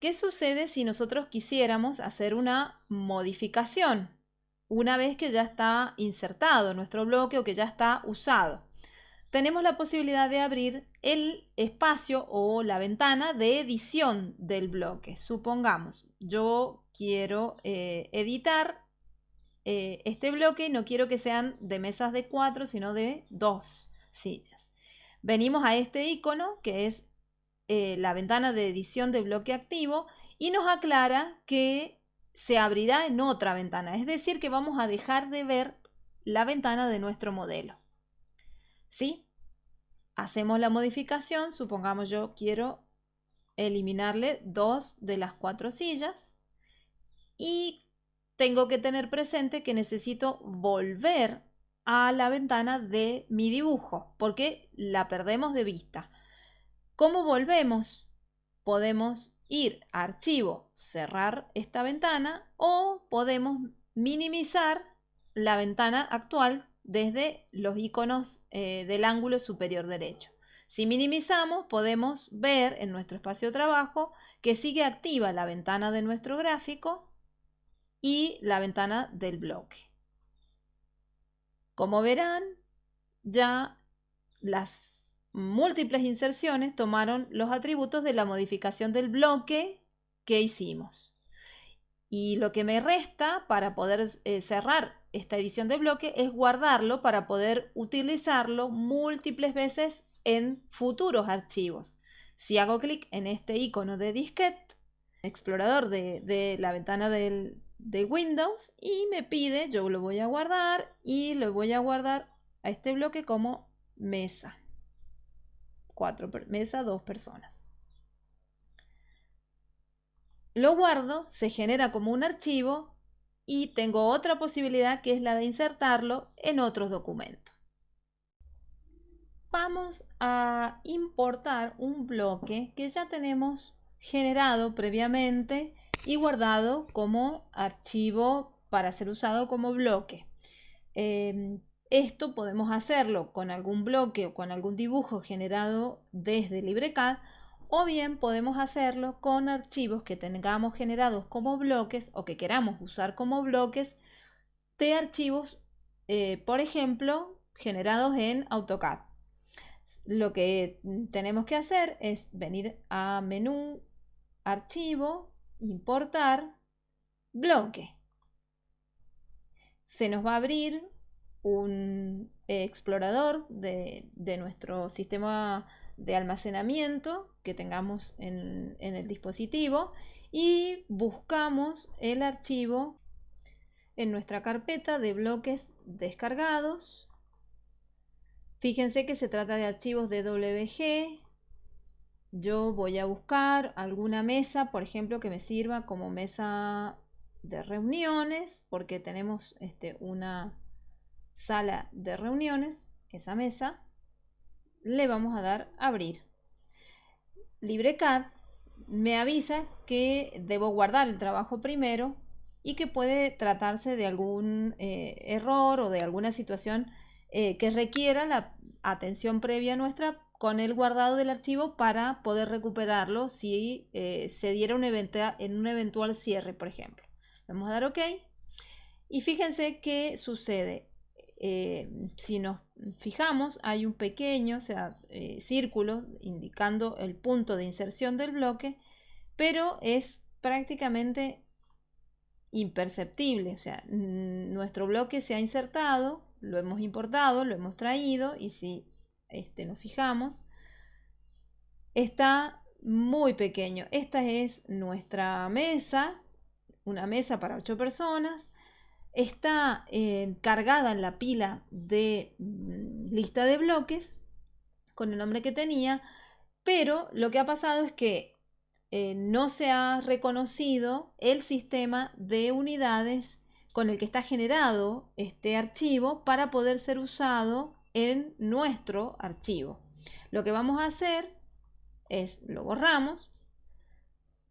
¿Qué sucede si nosotros quisiéramos hacer una modificación una vez que ya está insertado nuestro bloque o que ya está usado? Tenemos la posibilidad de abrir el espacio o la ventana de edición del bloque. Supongamos, yo quiero eh, editar eh, este bloque y no quiero que sean de mesas de cuatro, sino de dos sillas. Venimos a este icono que es eh, la ventana de edición de bloque activo y nos aclara que se abrirá en otra ventana. Es decir, que vamos a dejar de ver la ventana de nuestro modelo. ¿Sí? Hacemos la modificación. Supongamos yo quiero eliminarle dos de las cuatro sillas. Y tengo que tener presente que necesito volver a la ventana de mi dibujo porque la perdemos de vista. ¿Cómo volvemos? Podemos ir a archivo, cerrar esta ventana o podemos minimizar la ventana actual desde los iconos eh, del ángulo superior derecho. Si minimizamos, podemos ver en nuestro espacio de trabajo que sigue activa la ventana de nuestro gráfico y la ventana del bloque. Como verán, ya las múltiples inserciones tomaron los atributos de la modificación del bloque que hicimos. Y lo que me resta para poder eh, cerrar esta edición de bloque es guardarlo para poder utilizarlo múltiples veces en futuros archivos. Si hago clic en este icono de disquete, explorador de, la ventana de Windows y me pide, yo lo voy a guardar y lo voy a guardar a este bloque como mesa cuatro mesa, dos personas. Lo guardo, se genera como un archivo y tengo otra posibilidad que es la de insertarlo en otros documentos. Vamos a importar un bloque que ya tenemos generado previamente y guardado como archivo para ser usado como bloque. Em, esto podemos hacerlo con algún bloque o con algún dibujo generado desde LibreCAD o bien podemos hacerlo con archivos que tengamos generados como bloques o que queramos usar como bloques de archivos, eh, por ejemplo, generados en AutoCAD. Lo que tenemos que hacer es venir a menú, archivo, importar, bloque. Se nos va a abrir un explorador de, nuestro sistema de almacenamiento que tengamos en, el dispositivo y buscamos el archivo en nuestra carpeta de bloques descargados. Fíjense que se trata de archivos de WG. Yo voy a buscar alguna mesa, por ejemplo, que me sirva como mesa de reuniones, porque tenemos este, una, sala de reuniones, esa mesa, le vamos a dar abrir. LibreCAD me avisa que debo guardar el trabajo primero y que puede tratarse de algún eh, error o de alguna situación eh, que requiera la atención previa nuestra con el guardado del archivo para poder recuperarlo si eh, se diera un en un eventual cierre, por ejemplo. Vamos a dar OK. Y fíjense qué sucede. Eh, si nos fijamos, hay un pequeño eh, círculo indicando el punto de inserción del bloque, pero es prácticamente imperceptible. O sea, nuestro bloque se ha insertado, lo hemos importado, lo hemos traído y si este, nos fijamos, está muy pequeño. Esta es nuestra mesa, una mesa para ocho personas está eh, cargada en la pila de mm, lista de bloques con el nombre que tenía, pero lo que ha pasado es que eh, no se ha reconocido el sistema de unidades con el que está generado este archivo para poder ser usado en nuestro archivo. Lo que vamos a hacer es lo borramos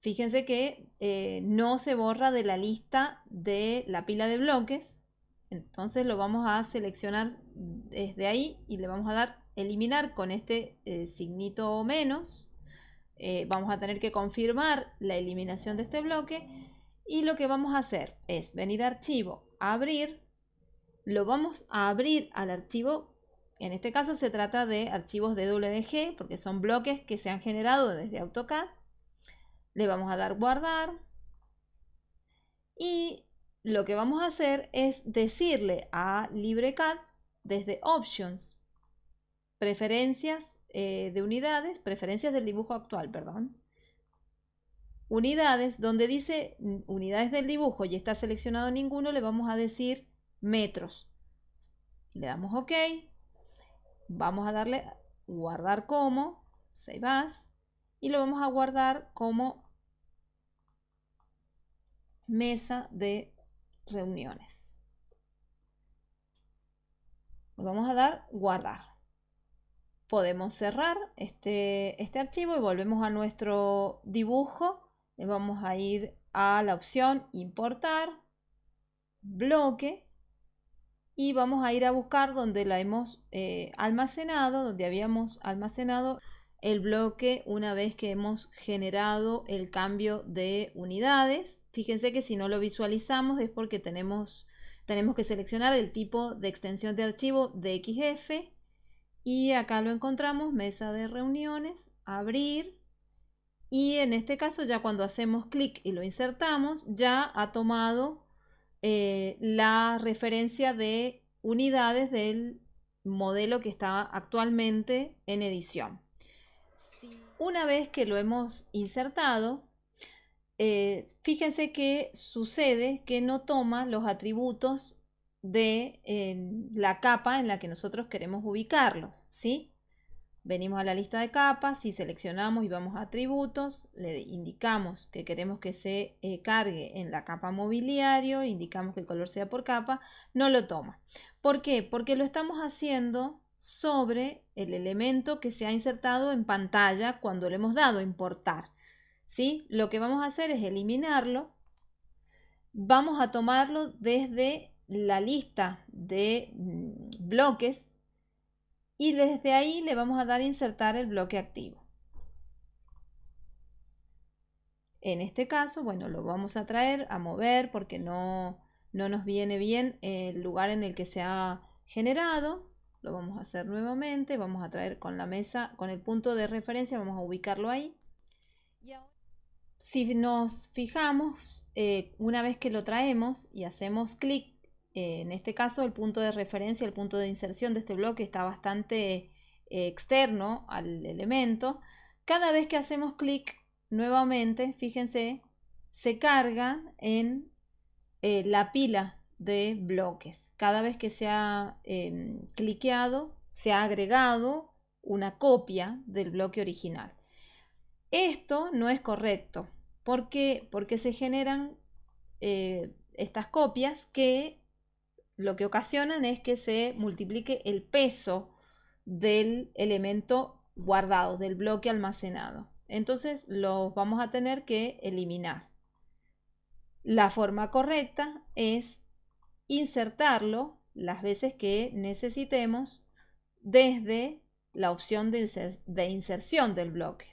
Fíjense que eh, no se borra de la lista de la pila de bloques. Entonces lo vamos a seleccionar desde ahí y le vamos a dar eliminar con este eh, signito menos. eh, vamos a tener que confirmar la eliminación de este bloque y lo que vamos a hacer es venir a archivo, abrir, lo vamos a abrir al archivo, en este caso se trata de archivos de WG porque son bloques que se han generado desde AutoCAD, le vamos a dar guardar y lo que vamos a hacer es decirle a LibreCAD desde Options, Preferencias eh, de unidades, preferencias del dibujo actual, perdón. Unidades, donde dice unidades del dibujo y está seleccionado ninguno, le vamos a decir metros. Le damos OK. Vamos a darle guardar como, save as, y lo vamos a guardar como mesa de reuniones. vamos a dar guardar podemos cerrar este, este archivo y volvemos a nuestro dibujo. Le vamos a ir a la opción importar, bloque y vamos a ir a buscar donde la hemos eh, almacenado, donde habíamos almacenado el bloque una vez que hemos generado el cambio de unidades. Fíjense que si no lo visualizamos es porque tenemos, tenemos que seleccionar el tipo de extensión de archivo de XF y acá lo encontramos, mesa de reuniones, abrir. Y en este caso ya cuando hacemos clic y lo insertamos, ya ha tomado eh, la referencia de unidades del modelo que está actualmente en edición. Una vez que lo hemos insertado, eh, fíjense que sucede que no toma los atributos de la capa en la que nosotros queremos ubicarlo, ¿sí? Venimos a la lista de capas y seleccionamos y vamos a atributos, le indicamos que queremos que se eh, cargue en la capa mobiliario, indicamos que el color sea por capa, no lo toma. ¿Por qué? Porque lo estamos haciendo sobre el elemento que se ha insertado en pantalla cuando le hemos dado importar. ¿sí? Lo que vamos a hacer es eliminarlo. Vamos a tomarlo desde la lista de mm, bloques y desde ahí le vamos a dar insertar el bloque activo. En este caso, bueno, lo vamos a traer a mover porque no, no nos viene bien el lugar en el que se ha generado. Lo vamos a hacer nuevamente, vamos a traer con la mesa, con el punto de referencia, vamos a ubicarlo ahí. si nos fijamos, eh, una vez que lo traemos y hacemos clic eh, en este caso, el punto de referencia, el punto de inserción de este bloque está bastante eh, externo al elemento. Cada vez que hacemos clic nuevamente, fíjense, se carga en la pila de bloques. Cada vez que se ha em, cliqueado, se ha agregado una copia del bloque original. Esto no es correcto. ¿Por qué? Porque se generan estas copias que lo que ocasionan es que se multiplique el peso del elemento guardado, del bloque almacenado. Entonces los vamos a tener que eliminar. La forma correcta es insertarlo las veces que necesitemos desde la opción de inserción del bloque.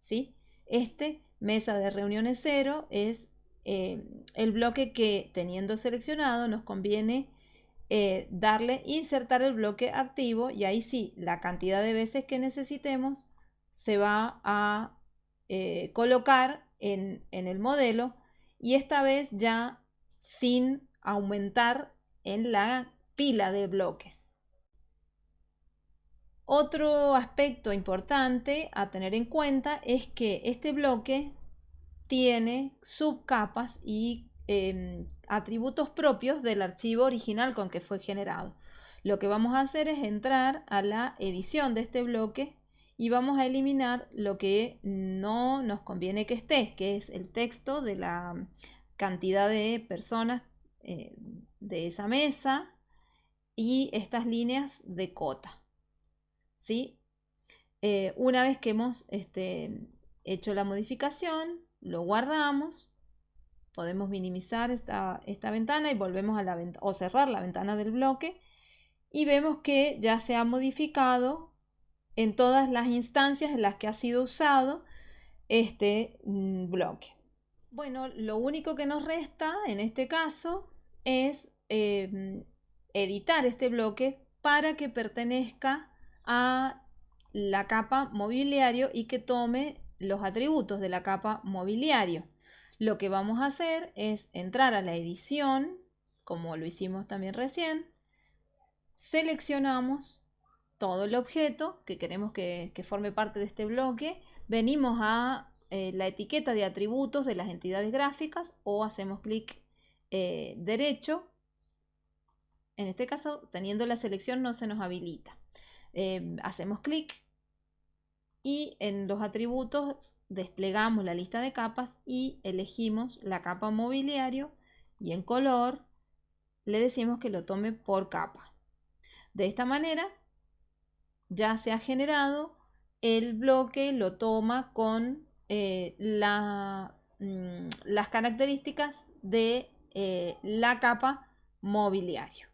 ¿sí? Este, mesa de reuniones cero, es eh, el bloque que teniendo seleccionado nos conviene eh, darle insertar el bloque activo y ahí sí, la cantidad de veces que necesitemos se va a eh, colocar en, en el modelo y esta vez ya sin aumentar en la pila de bloques. Otro aspecto importante a tener en cuenta es que este bloque tiene subcapas y Em, atributos propios del archivo original con que fue generado. Lo que vamos a hacer es entrar a la edición de este bloque y vamos a eliminar lo que no nos conviene que esté, que es el texto de la cantidad de personas eh, de esa mesa y estas líneas de cota. ¿sí? Eh, una vez que hemos este, hecho la modificación, lo guardamos podemos minimizar esta, ventana y volvemos a la ventana o cerrar la ventana del bloque y vemos que ya se ha modificado en todas las instancias en las que ha sido usado este mm, bloque. Bueno, lo único que nos resta en este caso es em, editar este bloque para que pertenezca a la capa mobiliario y que tome los atributos de la capa mobiliario. Lo que vamos a hacer es entrar a la edición, como lo hicimos también recién, seleccionamos todo el objeto que queremos que, forme parte de este bloque, venimos a eh, la etiqueta de atributos de las entidades gráficas o hacemos clic eh, derecho. En este caso, teniendo la selección no se nos habilita. Eh, hacemos clic y en los atributos desplegamos la lista de capas y elegimos la capa mobiliario y en color le decimos que lo tome por capa. De esta manera ya se ha generado el bloque, lo toma con eh, mm, las características de eh, la capa mobiliario.